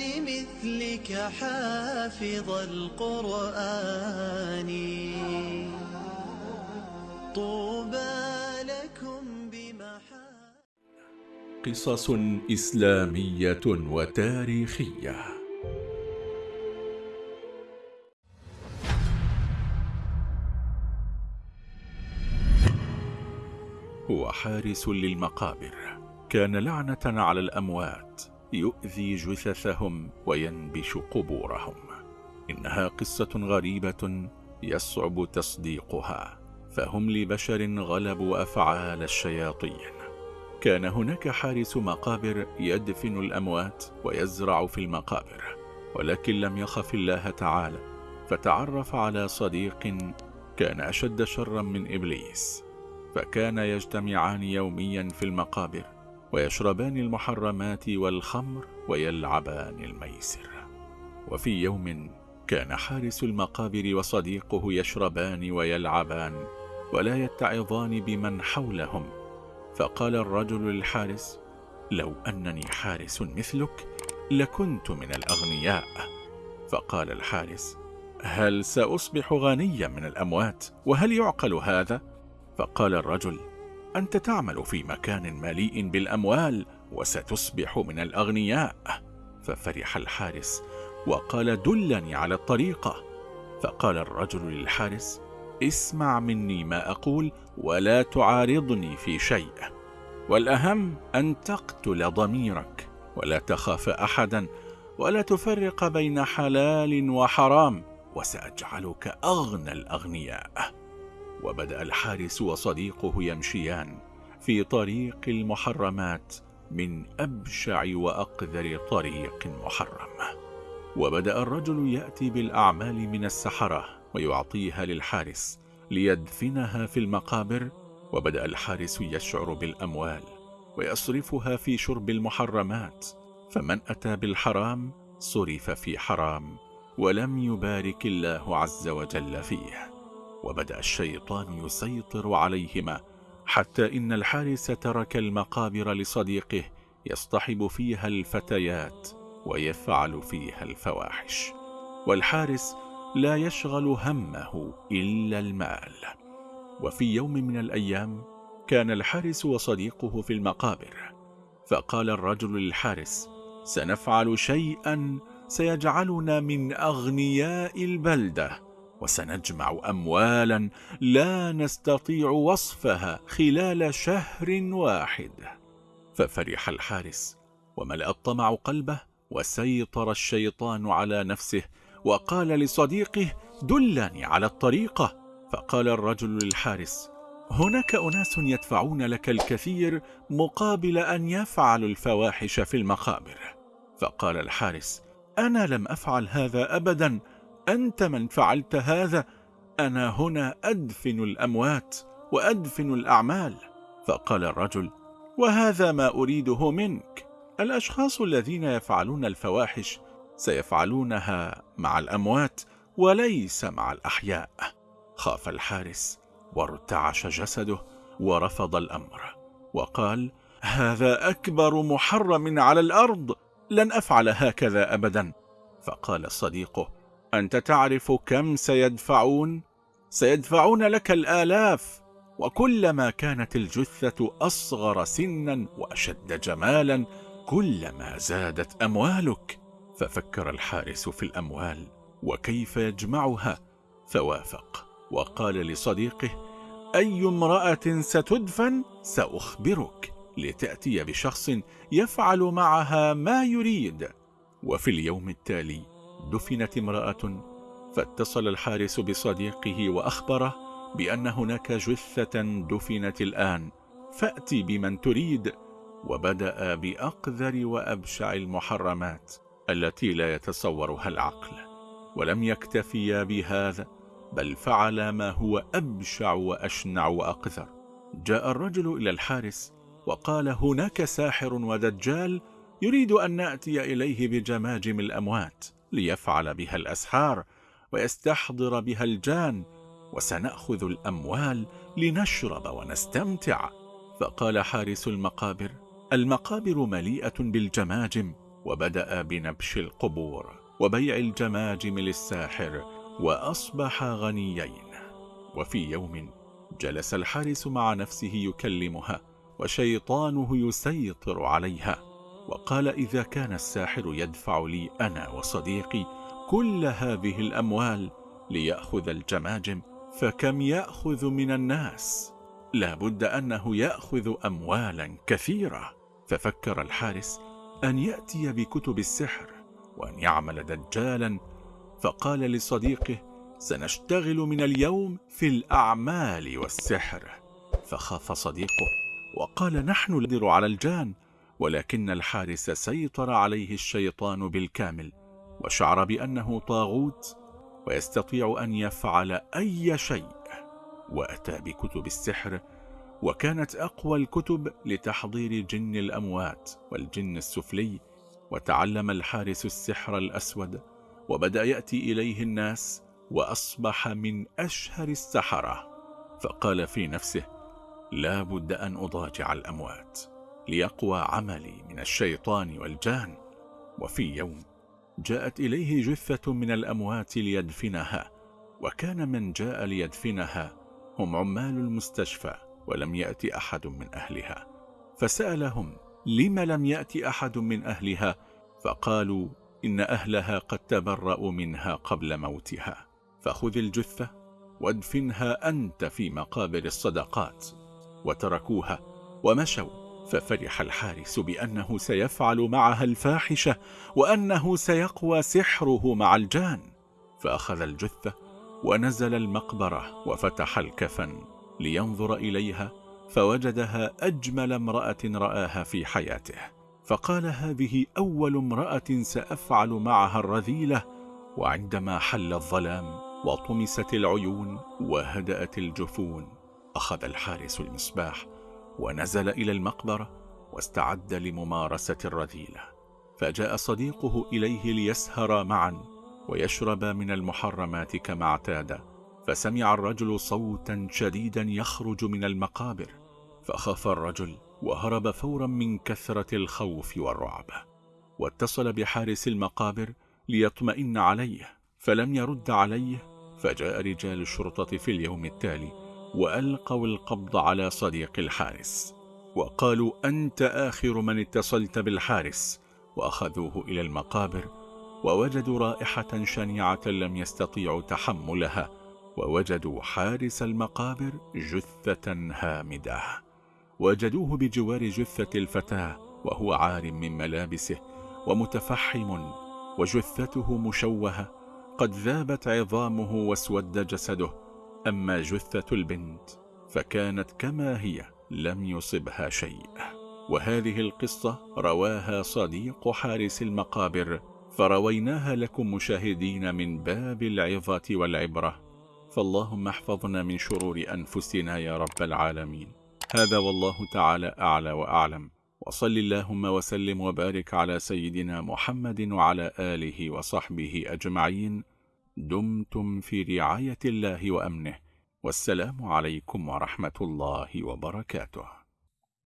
لمثلك حافظ القرآن. طوبى لكم بمحا قصص إسلامية وتاريخية. هو حارس للمقابر. كان لعنة على الأموات. يؤذي جثثهم وينبش قبورهم. إنها قصة غريبة يصعب تصديقها. فهم لبشر غلبوا أفعال الشياطين. كان هناك حارس مقابر يدفن الأموات ويزرع في المقابر ولكن لم يخف الله تعالى. فتعرف على صديق كان أشد شرا من إبليس. فكان يجتمعان يوميا في المقابر. ويشربان المحرمات والخمر ويلعبان الميسر. وفي يوم كان حارس المقابر وصديقه يشربان ويلعبان ولا يتعظان بمن حولهم. فقال الرجل للحارس لو أنني حارس مثلك لكنت من الأغنياء. فقال الحارس هل سأصبح غنيا من الأموات وهل يعقل هذا؟ فقال الرجل أنت تعمل في مكان مليء بالأموال وستصبح من الأغنياء. ففرح الحارس وقال دلني على الطريقة. فقال الرجل للحارس اسمع مني ما أقول ولا تعارضني في شيء. والأهم أن تقتل ضميرك ولا تخاف أحدا ولا تفرق بين حلال وحرام وسأجعلك أغنى الأغنياء. وبدأ الحارس وصديقه يمشيان في طريق المحرمات من أبشع وأقذر طريق محرم. وبدأ الرجل يأتي بالأعمال من السحرة ويعطيها للحارس ليدفنها في المقابر. وبدأ الحارس يشعر بالأموال ويصرفها في شرب المحرمات. فمن أتى بالحرام صرف في حرام ولم يبارك الله عز وجل فيه. وبدأ الشيطان يسيطر عليهما حتى إن الحارس ترك المقابر لصديقه يصطحب فيها الفتيات ويفعل فيها الفواحش والحارس لا يشغل همه إلا المال. وفي يوم من الأيام كان الحارس وصديقه في المقابر فقال الرجل للحارس سنفعل شيئا سيجعلنا من أغنياء البلدة. وسنجمع أموالا لا نستطيع وصفها خلال شهر واحد. ففرح الحارس وملأ الطمع قلبه وسيطر الشيطان على نفسه وقال لصديقه دلني على الطريقة. فقال الرجل للحارس هناك أناس يدفعون لك الكثير مقابل أن يفعلوا الفواحش في المقابر. فقال الحارس أنا لم أفعل هذا أبدا أنت من فعلت هذا أنا هنا أدفن الأموات وأدفن الأعمال. فقال الرجل وهذا ما أريده منك. الأشخاص الذين يفعلون الفواحش سيفعلونها مع الأموات وليس مع الأحياء. خاف الحارس وارتعش جسده ورفض الأمر وقال هذا أكبر محرم على الأرض لن أفعل هكذا أبدا. فقال صديقه أنت تعرف كم سيدفعون؟ سيدفعون لك الآلاف. وكلما كانت الجثة أصغر سنا وأشد جمالا كلما زادت أموالك. ففكر الحارس في الأموال وكيف يجمعها. فوافق. وقال لصديقه أي امرأة ستدفن؟ سأخبرك. لتأتي بشخص يفعل معها ما يريد. وفي اليوم التالي دفنت امرأة فاتصل الحارس بصديقه وأخبره بأن هناك جثة دفنت الآن. فأتي بمن تريد. وبدأ بأقذر وأبشع المحرمات التي لا يتصورها العقل. ولم يكتفيا بهذا بل فعل ما هو أبشع وأشنع وأقذر. جاء الرجل إلى الحارس وقال هناك ساحر ودجال يريد أن نأتي إليه بجماجم الأموات. ليفعل بها الأسحار ويستحضر بها الجان وسنأخذ الأموال لنشرب ونستمتع. فقال حارس المقابر المقابر مليئة بالجماجم وبدأ بنبش القبور وبيع الجماجم للساحر وأصبح غنيين. وفي يوم جلس الحارس مع نفسه يكلمها وشيطانه يسيطر عليها. وقال إذا كان الساحر يدفع لي أنا وصديقي كل هذه الأموال ليأخذ الجماجم فكم يأخذ من الناس؟ لا بد أنه يأخذ أموالا كثيرة. ففكر الحارس أن يأتي بكتب السحر وأن يعمل دجالا. فقال لصديقه سنشتغل من اليوم في الأعمال والسحر. فخاف صديقه وقال نحن نقدر على الجان. ولكن الحارس سيطر عليه الشيطان بالكامل وشعر بأنه طاغوت ويستطيع أن يفعل أي شيء. وأتى بكتب السحر وكانت أقوى الكتب لتحضير جن الأموات والجن السفلي وتعلم الحارس السحر الأسود وبدأ يأتي إليه الناس وأصبح من أشهر السحرة. فقال في نفسه لا بد أن أضاجع الأموات. ليقوى عملي من الشيطان والجان. وفي يوم جاءت إليه جثة من الأموات ليدفنها وكان من جاء ليدفنها هم عمال المستشفى ولم يأتي أحد من أهلها. فسألهم لم لم يأتي أحد من أهلها؟ فقالوا إن أهلها قد تبرأوا منها قبل موتها. فخذ الجثة وادفنها أنت في مقابر الصدقات. وتركوها ومشوا. ففرح الحارس بأنه سيفعل معها الفاحشة وأنه سيقوى سحره مع الجان. فأخذ الجثة ونزل المقبرة وفتح الكفن لينظر إليها فوجدها أجمل امرأة رآها في حياته. فقال هذه أول امرأة سأفعل معها الرذيلة. وعندما حل الظلام وطمست العيون وهدأت الجفون أخذ الحارس المصباح ونزل إلى المقبرة واستعد لممارسة الرذيلة. فجاء صديقه إليه ليسهر معا ويشرب من المحرمات كما اعتاد. فسمع الرجل صوتا شديدا يخرج من المقابر. فخاف الرجل وهرب فورا من كثرة الخوف والرعب. واتصل بحارس المقابر ليطمئن عليه. فلم يرد عليه فجاء رجال الشرطة في اليوم التالي وألقوا القبض على صديق الحارس. وقالوا أنت آخر من اتصلت بالحارس. وأخذوه إلى المقابر ووجدوا رائحة شنيعة لم يستطيعوا تحملها. ووجدوا حارس المقابر جثة هامدة. وجدوه بجوار جثة الفتاة وهو عار من ملابسه ومتفحم وجثته مشوهة. قد ذابت عظامه واسود جسده أما جثة البنت فكانت كما هي لم يصبها شيء. وهذه القصة رواها صديق حارس المقابر فرويناها لكم مشاهدين من باب العظة والعبرة. فاللهم احفظنا من شرور أنفسنا يا رب العالمين. هذا والله تعالى أعلى وأعلم. وصل اللهم وسلم وبارك على سيدنا محمد وعلى آله وصحبه أجمعين. دمتم في رعاية الله وأمنه والسلام عليكم ورحمة الله وبركاته.